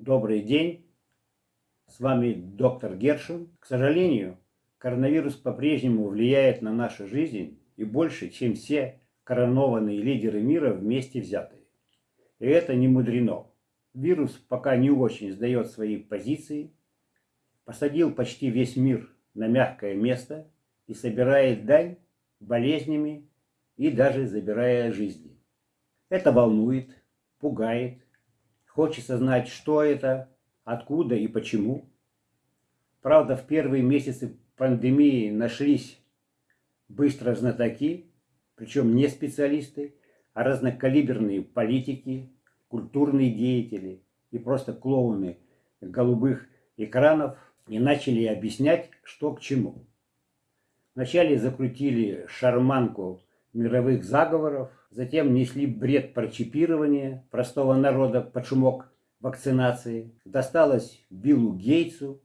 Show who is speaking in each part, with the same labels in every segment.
Speaker 1: Добрый день, с вами доктор Гершин. К сожалению, коронавирус по-прежнему влияет на нашу жизнь и больше, чем все коронованные лидеры мира вместе взятые. И это не мудрено. Вирус пока не очень сдает свои позиции, посадил почти весь мир на мягкое место и собирает дань болезнями и даже забирая жизни. Это волнует, пугает, хочется знать, что это, откуда и почему. Правда, в первые месяцы пандемии нашлись быстро знатоки, причем не специалисты, а разнокалиберные политики, культурные деятели и просто клоуны голубых экранов и начали объяснять, что к чему. Вначале закрутили шарманку мировых заговоров, затем несли бред про чипирование простого народа под шумок вакцинации. Досталось Биллу Гейтсу,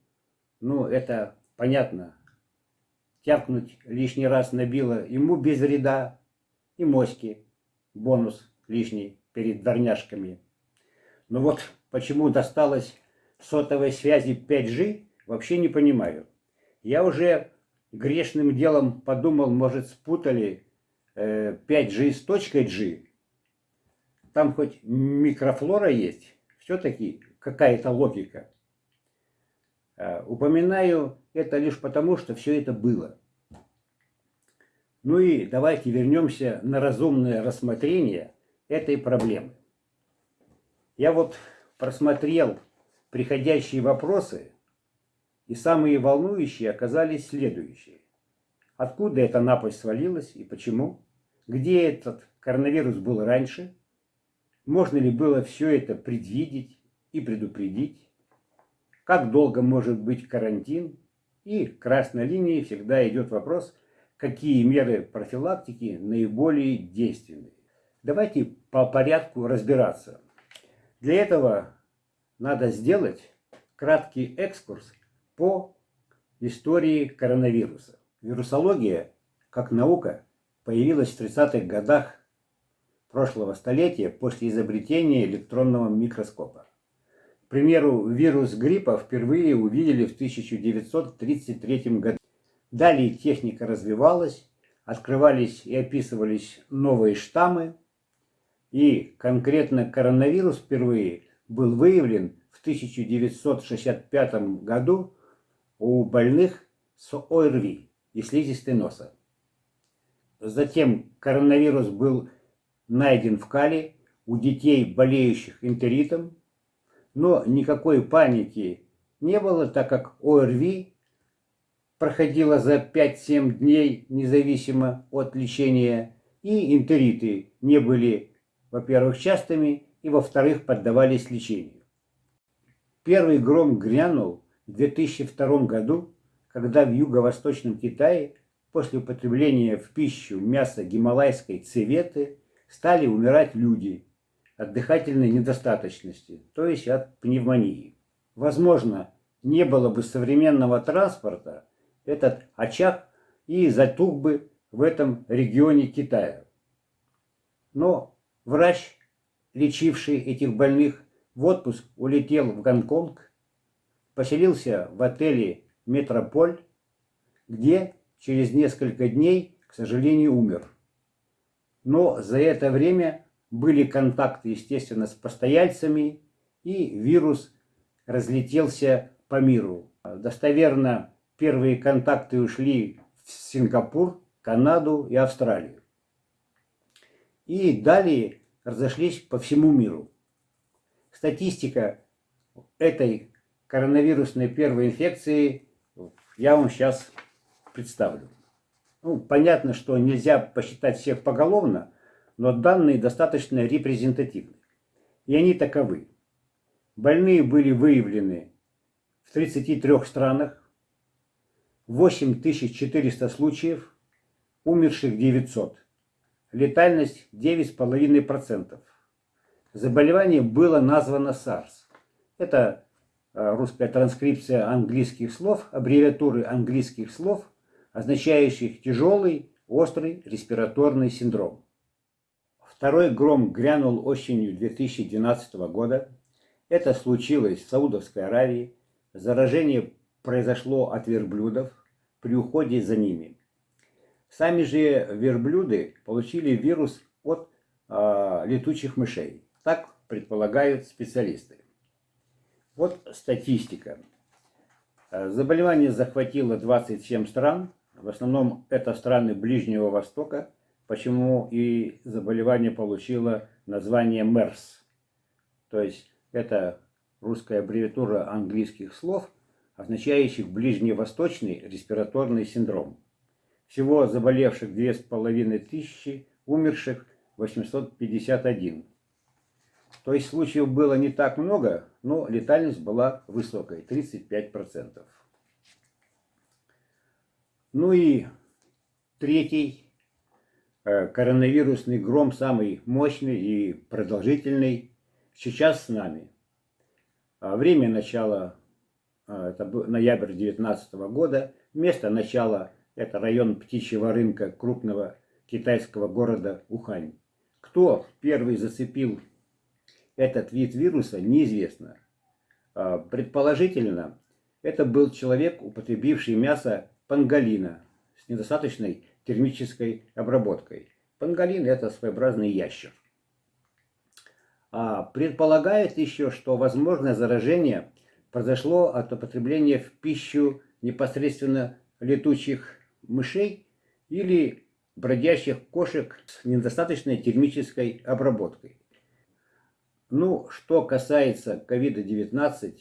Speaker 1: ну это понятно, тявкнуть лишний раз на Билла ему без вреда, и моськи, бонус лишний перед дворняжками. Но вот почему досталось сотовой связи 5G, вообще не понимаю. Я уже грешным делом подумал, может спутали 5G э, с точкой G. Там хоть микрофлора есть, все-таки какая-то логика. Э, упоминаю это лишь потому, что все это было. Ну и давайте вернемся на разумное рассмотрение этой проблемы. Я вот просмотрел приходящие вопросы, и самые волнующие оказались следующие. Откуда эта напасть свалилась и почему? Где этот коронавирус был раньше? Можно ли было все это предвидеть и предупредить? Как долго может быть карантин? И красной линией всегда идет вопрос, какие меры профилактики наиболее действенны. Давайте по порядку разбираться. Для этого надо сделать краткий экскурс по истории коронавируса. Вирусология, как наука, появилась в 30-х годах прошлого столетия после изобретения электронного микроскопа. К примеру, вирус гриппа впервые увидели в 1933 году. Далее техника развивалась, открывались и описывались новые штаммы, и конкретно коронавирус впервые был выявлен в 1965 году у больных с ОРВИ и слизистой носа. Затем коронавирус был найден в кале у детей, болеющих энтеритом, но никакой паники не было, так как ОРВИ проходила за 5-7 дней независимо от лечения, и энтериты не были, во-первых, частыми, и, во-вторых, поддавались лечению. Первый гром грянул в 2002 году когда в юго-восточном Китае после употребления в пищу мяса гималайской цеветы стали умирать люди от дыхательной недостаточности, то есть от пневмонии. Возможно, не было бы современного транспорта, этот очаг и затух бы в этом регионе Китая. Но врач, лечивший этих больных, в отпуск улетел в Гонконг, поселился в отеле Метрополь, где через несколько дней, к сожалению, умер. Но за это время были контакты, естественно, с постояльцами, и вирус разлетелся по миру. Достоверно, первые контакты ушли в Сингапур, Канаду и Австралию. И далее разошлись по всему миру. Статистика этой коронавирусной первой инфекции я вам сейчас представлю. Ну, понятно, что нельзя посчитать всех поголовно, но данные достаточно репрезентативны. И они таковы. Больные были выявлены в 33 странах, 8400 случаев, умерших 900. Летальность 9,5%. Заболевание было названо SARS. Это русская транскрипция английских слов, аббревиатуры английских слов, означающих тяжелый, острый респираторный синдром. Второй гром грянул осенью 2012 года. Это случилось в Саудовской Аравии. Заражение произошло от верблюдов при уходе за ними. Сами же верблюды получили вирус от э, летучих мышей. Так предполагают специалисты. Вот статистика. Заболевание захватило 27 стран. В основном это страны Ближнего Востока. Почему и заболевание получило название МЕРС. То есть это русская аббревиатура английских слов, означающих ближневосточный респираторный синдром. Всего заболевших 2500, умерших 851. То есть случаев было не так много, но летальность была высокой, 35%. Ну и третий э, коронавирусный гром, самый мощный и продолжительный, сейчас с нами. А время начала, э, это ноябрь 2019 года, место начала – это район птичьего рынка крупного китайского города Ухань. Кто первый зацепил этот вид вируса, неизвестно. А, предположительно, это был человек, употребивший мясо панголина с недостаточной термической обработкой. Панголин – это своеобразный ящер. А предполагает еще, что возможное заражение произошло от употребления в пищу непосредственно летучих мышей или бродящих кошек с недостаточной термической обработкой. Ну, что касается COVID-19,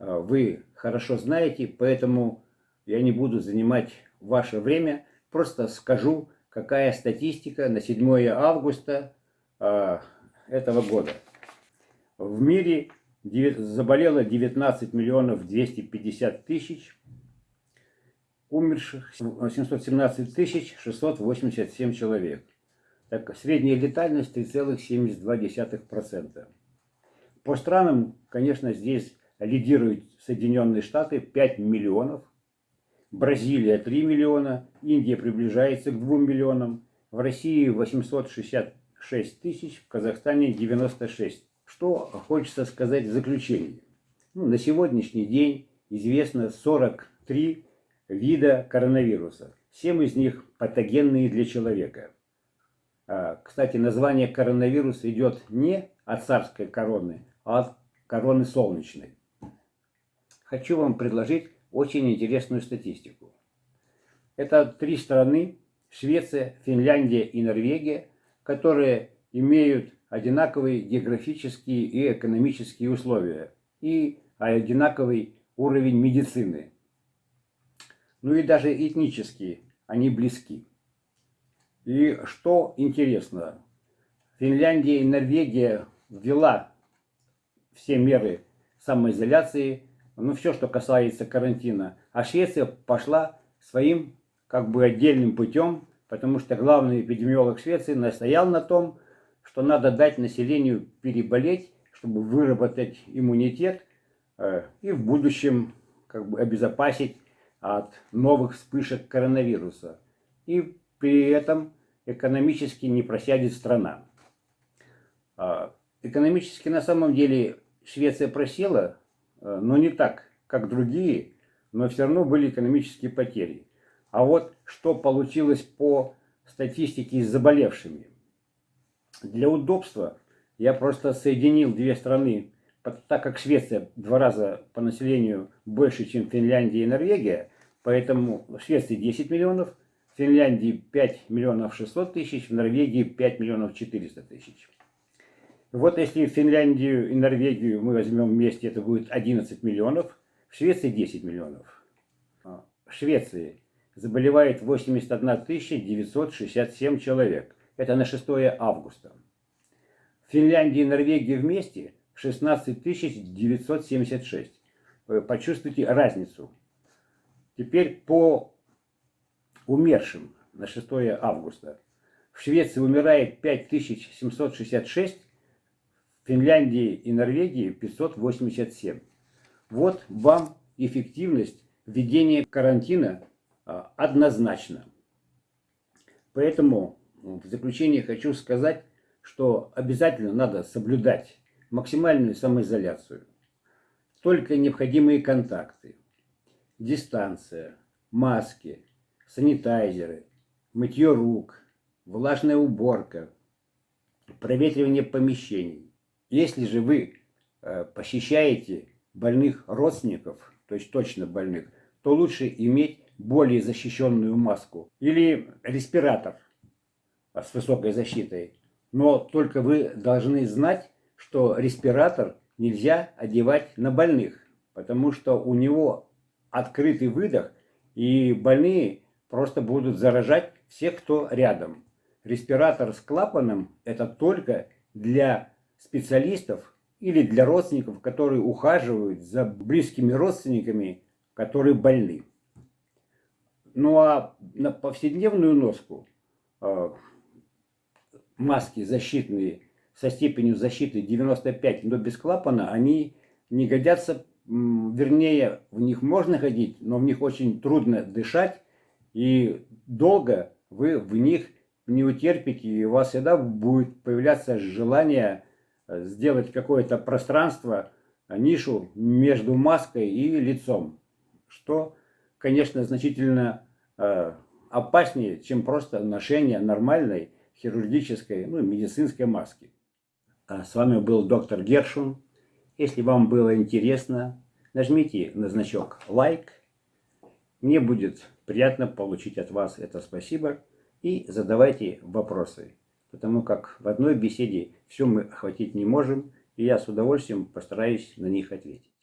Speaker 1: а, вы хорошо знаете, поэтому я не буду занимать ваше время, просто скажу, какая статистика на 7 августа а, этого года. В мире заболело 19 миллионов 250 тысяч, умерших 717 тысяч 687 человек. Так, средняя летальность 3,72%. По странам, конечно, здесь лидируют Соединенные Штаты 5 миллионов, Бразилия 3 миллиона, Индия приближается к 2 миллионам, в России 866 тысяч, в Казахстане 96. Что хочется сказать в заключение. Ну, на сегодняшний день известно 43 вида коронавируса. Семь из них патогенные для человека. А, кстати, название коронавируса идет не от царской короны, а от короны солнечной. Хочу вам предложить очень интересную статистику. Это три страны, Швеция, Финляндия и Норвегия, которые имеют одинаковые географические и экономические условия и одинаковый уровень медицины. Ну и даже этнически они близки. И что интересно, Финляндия и Норвегия ввела все меры самоизоляции, ну все, что касается карантина. А Швеция пошла своим как бы отдельным путем, потому что главный эпидемиолог Швеции настоял на том, что надо дать населению переболеть, чтобы выработать иммунитет э, и в будущем как бы обезопасить от новых вспышек коронавируса. И при этом экономически не просядет страна. А, экономически на самом деле Швеция просела, э, но не так, как другие, но все равно были экономические потери. А вот что получилось по статистике с заболевшими. Для удобства я просто соединил две страны, так как Швеция два раза по населению больше, чем Финляндия и Норвегия, поэтому в Швеции 10 миллионов, Финляндии 5 миллионов 600 тысяч, в Норвегии 5 миллионов 400 тысяч. Вот если Финляндию и Норвегию мы возьмем вместе, это будет 11 миллионов, в Швеции 10 миллионов. А, в Швеции заболевает 81 967 человек. Это на 6 августа. В Финляндии и Норвегии вместе 16 976. Почувствуйте разницу. Теперь по умершим на 6 августа. В Швеции умирает 5766, в Финляндии и Норвегии 587. Вот вам эффективность введения карантина а, однозначно. Поэтому в заключение хочу сказать, что обязательно надо соблюдать максимальную самоизоляцию. Только необходимые контакты, дистанция, маски, санитайзеры, мытье рук, влажная уборка, проветривание помещений. Если же вы э, посещаете больных родственников, то есть точно больных, то лучше иметь более защищенную маску или респиратор с высокой защитой. Но только вы должны знать, что респиратор нельзя одевать на больных, потому что у него открытый выдох, и больные просто будут заражать всех, кто рядом. Респиратор с клапаном – это только для специалистов или для родственников, которые ухаживают за близкими родственниками, которые больны. Ну а на повседневную носку э, маски защитные со степенью защиты 95, но без клапана, они не годятся, вернее, в них можно ходить, но в них очень трудно дышать, и долго вы в них не утерпите, и у вас всегда будет появляться желание э, сделать какое-то пространство, нишу между маской и лицом, что, конечно, значительно Э, опаснее, чем просто ношение нормальной хирургической, ну, медицинской маски. А с вами был доктор Гершун. Если вам было интересно, нажмите на значок лайк. Мне будет приятно получить от вас это спасибо. И задавайте вопросы, потому как в одной беседе все мы охватить не можем, и я с удовольствием постараюсь на них ответить.